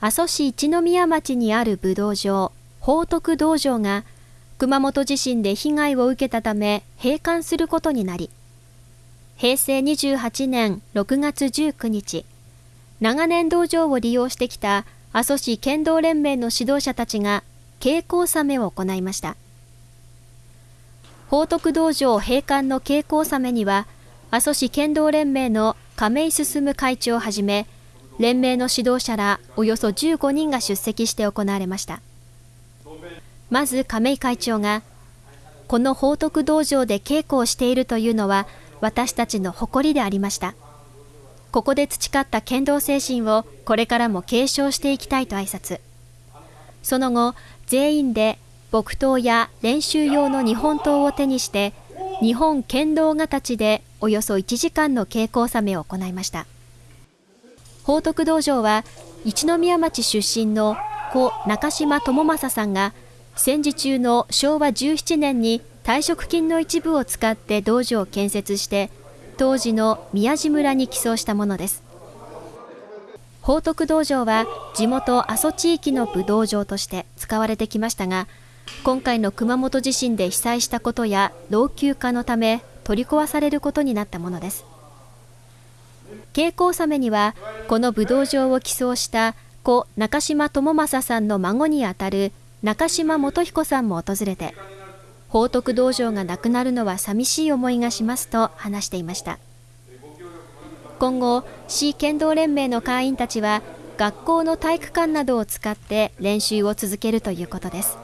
阿蘇市一宮町にある武道場、宝徳道場が熊本地震で被害を受けたため閉館することになり、平成28年6月19日、長年道場を利用してきた阿蘇市剣道連盟の指導者たちが稽古納めを行いました。宝徳道場閉館の稽古納めには、阿蘇市剣道連盟の亀井進会長をはじめ、連盟の指導者らおよそ15人が出席して行われました。まず亀井会長が、この宝徳道場で稽古をしているというのは私たちの誇りでありました。ここで培った剣道精神をこれからも継承していきたいと挨拶。その後、全員で木刀や練習用の日本刀を手にして、日本剣道形でおよそ1時間の稽古納めを行いました。宝徳道場は一宮町出身の故中島智正さんが戦時中の昭和17年に退職金の一部を使って道場を建設して当時の宮地村に寄贈したものです。宝徳道場は地元阿蘇地域の武道場として使われてきましたが今回の熊本地震で被災したことや老朽化のため取り壊されることになったものです。稽古納めにはこの武道場を寄贈した故中島智正さんの孫にあたる中島元彦さんも訪れて宝徳道場がなくなるのは寂しい思いがしますと話していました。今後市剣道連盟の会員たちは学校の体育館などを使って練習を続けるということです。